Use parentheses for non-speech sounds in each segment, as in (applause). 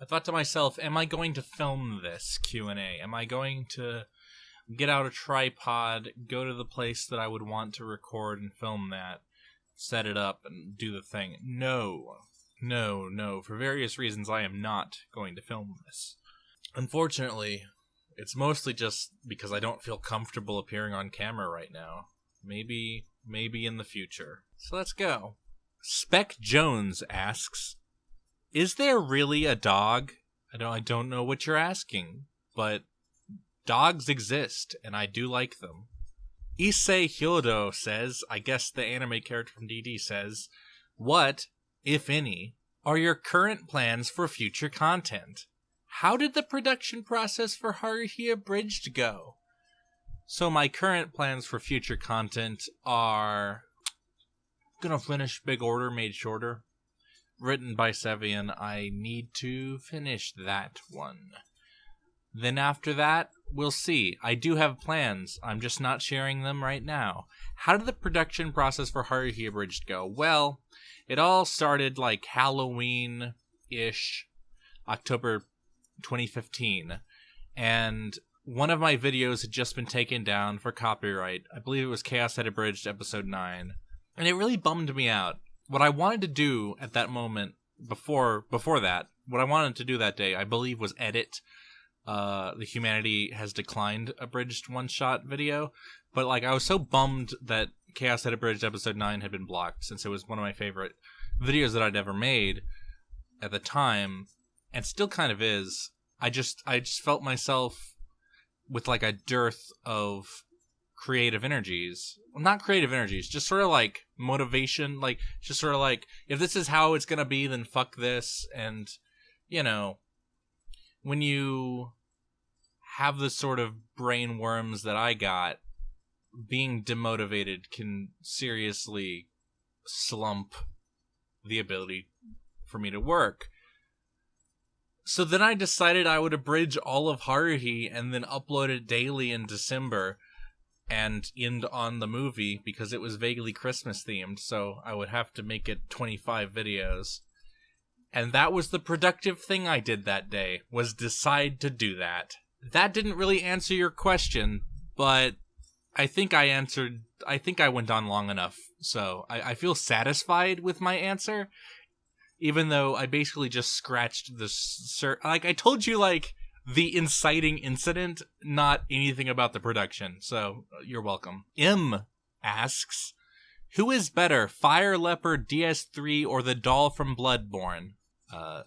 I thought to myself, am I going to film this Q&A? Am I going to get out a tripod, go to the place that I would want to record and film that, set it up and do the thing? No. No, no. For various reasons I am not going to film this. Unfortunately, it's mostly just because I don't feel comfortable appearing on camera right now. Maybe maybe in the future. So let's go. Spec Jones asks, "Is there really a dog?" I don't I don't know what you're asking, but dogs exist and I do like them. Issei Hyodo says, I guess the anime character from DD says, "What, if any, are your current plans for future content? How did the production process for Haruhi Abridged go?" So my current plans for future content are gonna finish Big Order Made Shorter, written by Sevian. I need to finish that one. Then after that, we'll see. I do have plans. I'm just not sharing them right now. How did the production process for Haruhi Abridged go? Well, it all started like Halloween ish, October 2015. And one of my videos had just been taken down for copyright. I believe it was Chaos Head Abridged episode 9. And it really bummed me out. What I wanted to do at that moment before before that, what I wanted to do that day, I believe was edit uh the humanity has declined abridged one shot video, but like I was so bummed that Chaos Head Abridged episode 9 had been blocked since it was one of my favorite videos that I'd ever made at the time and still kind of is. I just I just felt myself with like a dearth of creative energies. Well, not creative energies just sort of like motivation like just sort of like if this is how it's gonna be then fuck this. And you know when you have the sort of brain worms that i got being demotivated can seriously slump the ability for me to work. So then I decided I would abridge all of Haruhi and then upload it daily in December and end on the movie because it was vaguely Christmas themed, so I would have to make it 25 videos. And that was the productive thing I did that day, was decide to do that. That didn't really answer your question, but I think I answered I think I went on long enough, so I, I feel satisfied with my answer even though I basically just scratched the sur- like I told you like the inciting incident, not anything about the production. So you're welcome. M asks, "Who is better, Fire Leopard DS3 or the doll from Bloodborne?" Uh,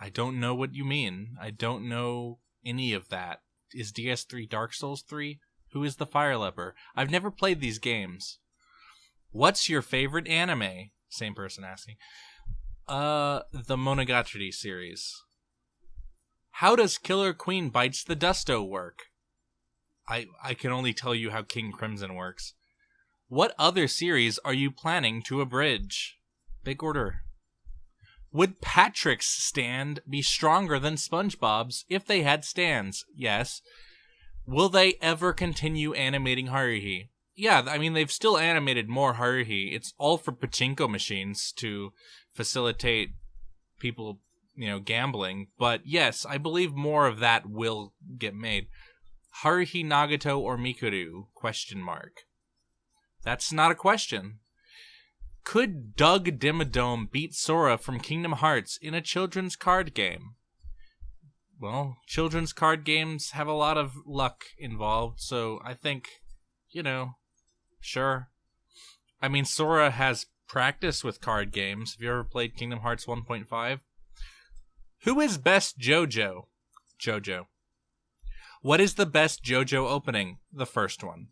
I don't know what you mean. I don't know any of that. Is DS3 Dark Souls 3? Who is the Fire Leopard? I've never played these games. What's your favorite anime? Same person asking. Uh, the Monogatari series. How does Killer Queen Bites the Dusto work? I I can only tell you how King Crimson works. What other series are you planning to abridge? Big order. Would Patrick's stand be stronger than SpongeBob's if they had stands? Yes. Will they ever continue animating Haruhi? Yeah, I mean they've still animated more Haruhi. It's all for pachinko machines to facilitate people, you know, gambling. But yes, I believe more of that will get made. Haruhi Nagato or Mikuru? Question mark. That's not a question. Could Doug Dimmadome beat Sora from Kingdom Hearts in a children's card game? Well, children's card games have a lot of luck involved, so I think, you know, sure. I mean, Sora has practice with card games. Have you ever played Kingdom Hearts 1.5? Who is best JoJo? JoJo. What is the best JoJo opening? The first one.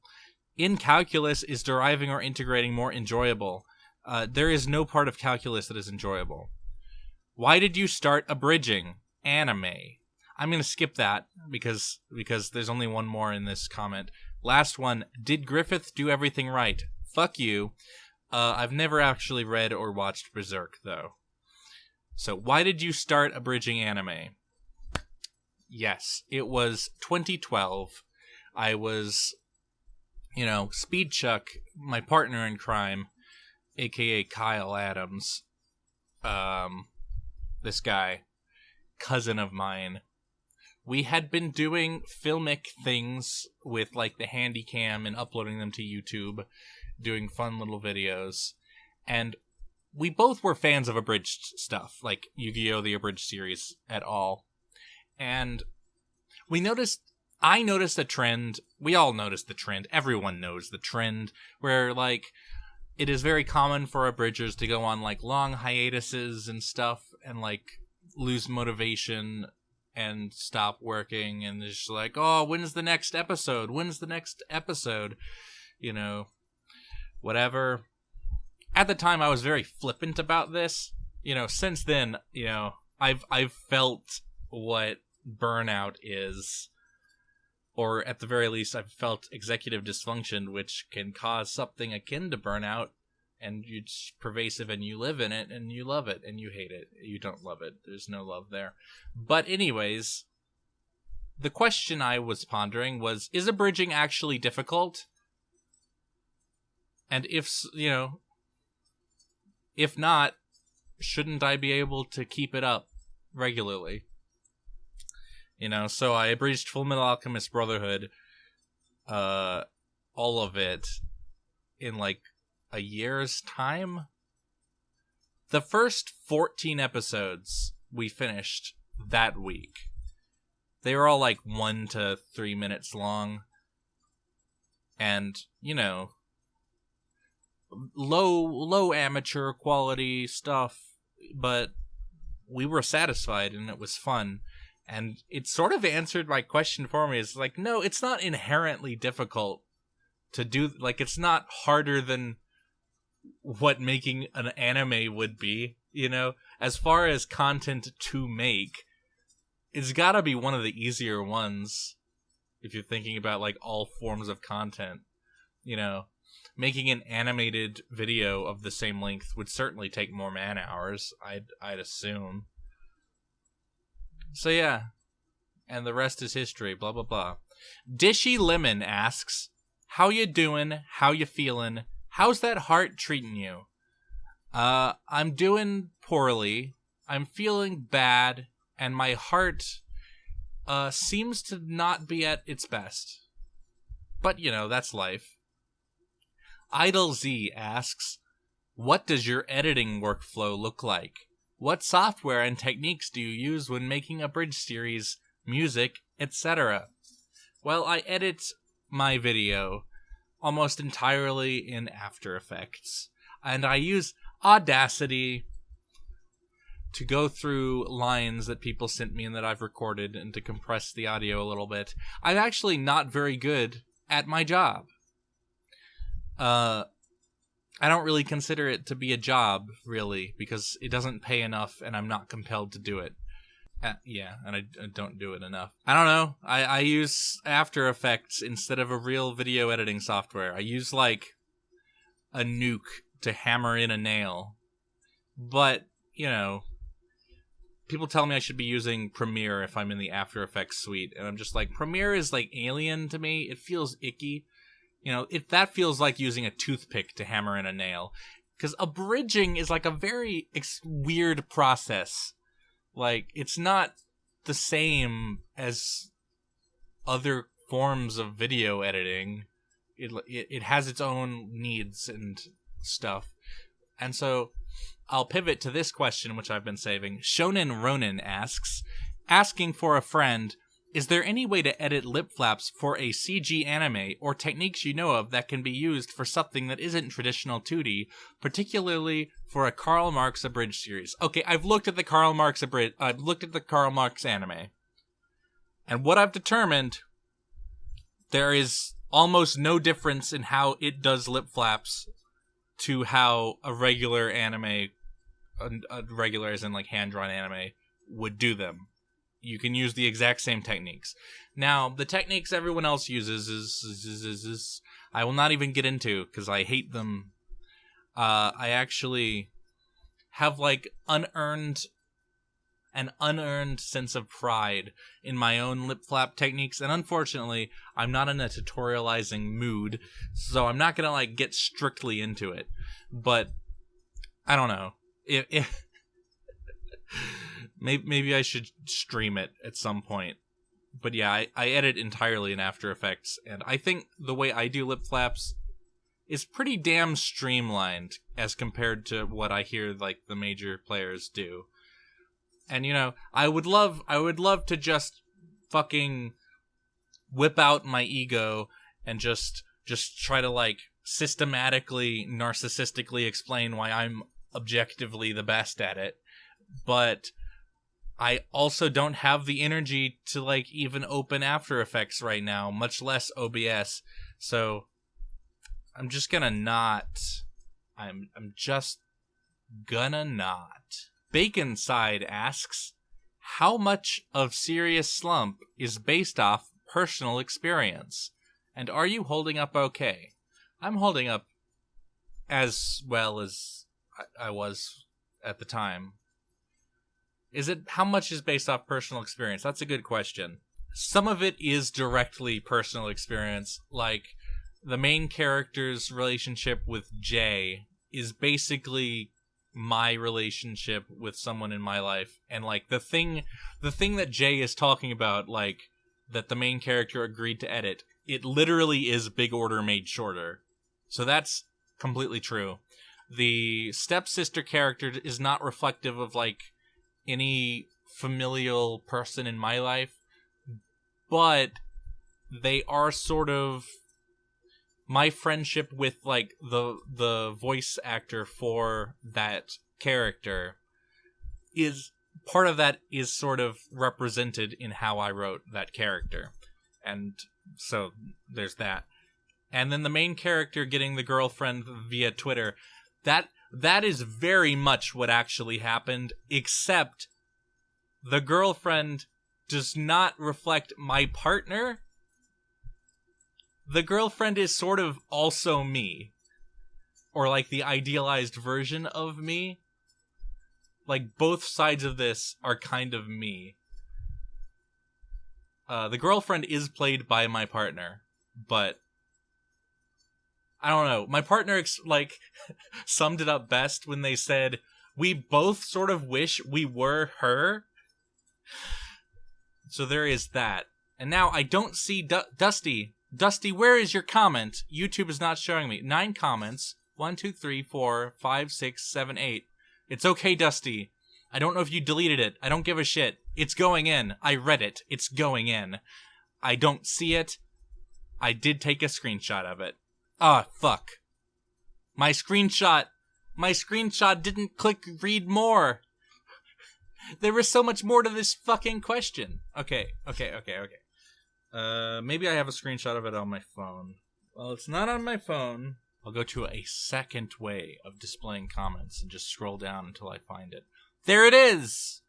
In calculus, is deriving or integrating more enjoyable? Uh, there is no part of calculus that is enjoyable. Why did you start abridging anime? I'm gonna skip that because because there's only one more in this comment. Last one. Did Griffith do everything right? Fuck you. Uh, I've never actually read or watched Berserk though. So why did you start abridging anime? Yes, it was 2012. I was, you know, Speed Chuck, my partner in crime, aka Kyle Adams. Um, this guy, cousin of mine. We had been doing filmic things with like the handy cam and uploading them to YouTube, doing fun little videos. And we both were fans of abridged stuff, like Yu-Gi-Oh! the abridged series at all. And we noticed I noticed a trend. We all noticed the trend. Everyone knows the trend where like it is very common for abridgers to go on like long hiatuses and stuff and like lose motivation and stop working and it's just like, "Oh, when's the next episode? When's the next episode?" You know, whatever. At the time I was very flippant about this. You know, since then, you know, I've I've felt what burnout is or at the very least I've felt executive dysfunction which can cause something akin to burnout and it's pervasive and you live in it and you love it and you hate it. You don't love it. There's no love there. But anyways, the question I was pondering was is abridging actually difficult? And if, you know, if not, shouldn't I be able to keep it up regularly? You know, so I abridged Full Metal Alchemist Brotherhood, uh, all of it in like a year's time. The first 14 episodes we finished that week. They were all like one to three minutes long. And, you know, low, low amateur quality stuff, but we were satisfied and it was fun. And it sort of answered my question for me. It's like no it's not inherently difficult to do like it's not harder than what making an anime would be you know? As far as content to make it's got to be one of the easier ones if you're thinking about like all forms of content you know making an animated video of the same length would certainly take more man hours i'd i'd assume so yeah, and the rest is history. Blah blah blah. Dishy Lemon asks, "How you doing? How you feeling? How's that heart treating you?" Uh, I'm doing poorly. I'm feeling bad, and my heart uh seems to not be at its best. But you know, that's life. Idle Z asks, "What does your editing workflow look like?" What software and techniques do you use when making abridged series, music, etc.? Well, I edit my video almost entirely in After Effects, and I use Audacity to go through lines that people sent me and that I've recorded and to compress the audio a little bit. I'm actually not very good at my job. Uh, I don't really consider it to be a job, really, because it doesn't pay enough and I'm not compelled to do it. Uh, yeah, and I, I, don't do it enough. I don't know. I, I use After Effects instead of a real video editing software. I use, like, a nuke to hammer in a nail. But, you know, people tell me I should be using Premiere if I'm in the After Effects suite. And I'm just like, Premiere is, like, alien to me. It feels icky. You know, if that feels like using a toothpick to hammer in a nail, because abridging is like a very ex- weird process. Like it's not the same as other forms of video editing. It it, it has its own needs and stuff, and so I'll pivot to this question, which I've been saving. Shonen Ronin asks, asking for a friend is there any way to edit lip flaps for a CG anime or techniques you know of that can be used for something that isn't traditional 2D, particularly for a Karl Marx abridged series? Okay, I've looked at the Karl Marx abridged I've looked at the Karl Marx anime. And what I've determined there is almost no difference in how it does lip flaps to how a regular anime a, regular as in like hand drawn anime would do them you can use the exact same techniques. Now, the techniques everyone else uses is, is, is, is I will not even get into because I hate them. Uh, I actually have like unearned an unearned sense of pride in my own lip flap techniques and unfortunately i'm not in a tutorializing mood so i'm not gonna like get strictly into it but i don't know if, if (laughs) Maybe maybe I should stream it at some point. But yeah, I, I edit entirely in After Effects, and I think the way I do lip flaps is pretty damn streamlined as compared to what I hear like the major players do. And you know, I would love I would love to just fucking whip out my ego and just just try to like systematically narcissistically explain why I'm objectively the best at it. But I also don't have the energy to like even open After Effects right now, much less OBS. So I'm just gonna not. I'm I'm just gonna not. Bacon Side asks, how much of Serious Slump is based off personal experience, and are you holding up okay? I'm holding up as well as I, I was at the time. Is it how much is based off personal experience? That's a good question. Some of it is directly personal experience, like the main character's relationship with Jay is basically my relationship with someone in my life and like the thing the thing that Jay is talking about like that the main character agreed to edit it literally is big order made shorter so that's completely true the stepsister character is not reflective of like any familial person in my life but they are sort of my friendship with like the the voice actor for that character is part of that is sort of represented in how I wrote that character. And so there's that. And then the main character getting the girlfriend via Twitter, that that is very much what actually happened, except the girlfriend does not reflect my partner. The girlfriend is sort of also me or like the idealized version of me. Like both sides of this are kind of me. Uh, the girlfriend is played by my partner but i don't know my partner ex- like (laughs) summed it up best when they said we both sort of wish we were her so there is that and now i don't see dusty Dusty, where is your comment? YouTube is not showing me. Nine comments. One, two, three, four, five, six, seven, eight. It's okay, Dusty. I don't know if you deleted it. I don't give a shit. It's going in. I read it. It's going in. I don't see it. I did take a screenshot of it. Ah, fuck. My screenshot. My screenshot didn't click read more. there was so much more to this fucking question. Okay, okay, okay, okay. Uh, maybe I have a screenshot of it on my phone. Well, it's not on my phone. I'll go to a second way of displaying comments and just scroll down until I find it. There it is!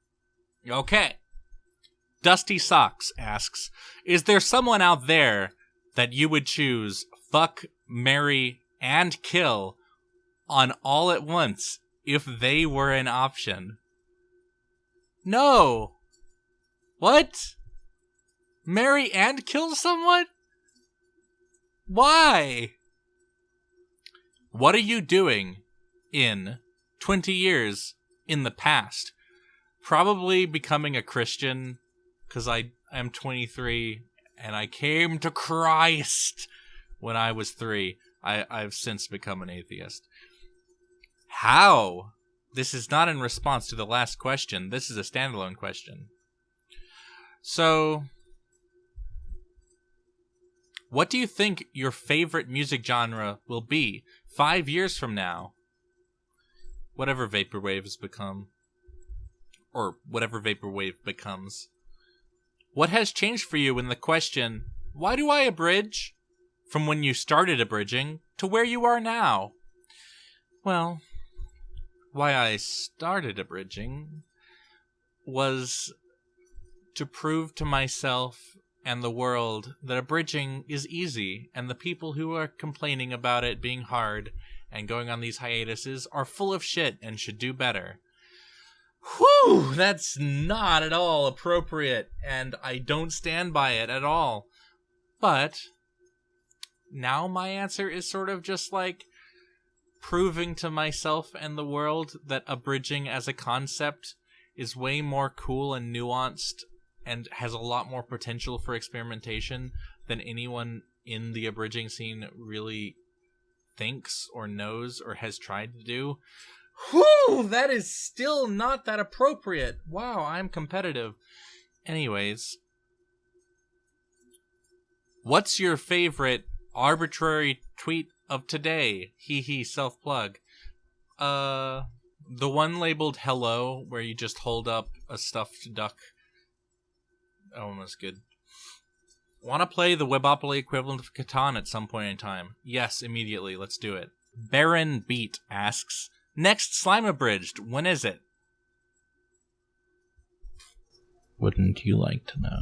Okay. Dusty Socks asks Is there someone out there that you would choose fuck, marry, and kill on all at once if they were an option? No! What? marry and kill someone? Why? What are you doing in 20 years in the past? Probably becoming a Christian because I am 23 and I came to Christ when I was three. I, I've since become an atheist. How? This is not in response to the last question. This is a standalone question. So, what do you think your favorite music genre will be five years from now? Whatever Vaporwave has become. Or whatever Vaporwave becomes. What has changed for you in the question, why do I abridge? From when you started abridging to where you are now? Well, why I started abridging was to prove to myself and the world that abridging is easy, and the people who are complaining about it being hard and going on these hiatuses are full of shit and should do better. Whew, that's not at all appropriate, and I don't stand by it at all. But now my answer is sort of just like proving to myself and the world that abridging as a concept is way more cool and nuanced and has a lot more potential for experimentation than anyone in the abridging scene really thinks or knows or has tried to do. Whew, that is still not that appropriate. Wow, I'm competitive. Anyways, what's your favorite arbitrary tweet of today? Hee hee, self plug. Uh, the one labeled hello, where you just hold up a stuffed duck. Oh, that's good. Want to play the Webopoly equivalent of Catan at some point in time? Yes, immediately. Let's do it. Baron Beat asks, Next Slime Abridged, when is it? Wouldn't you like to know?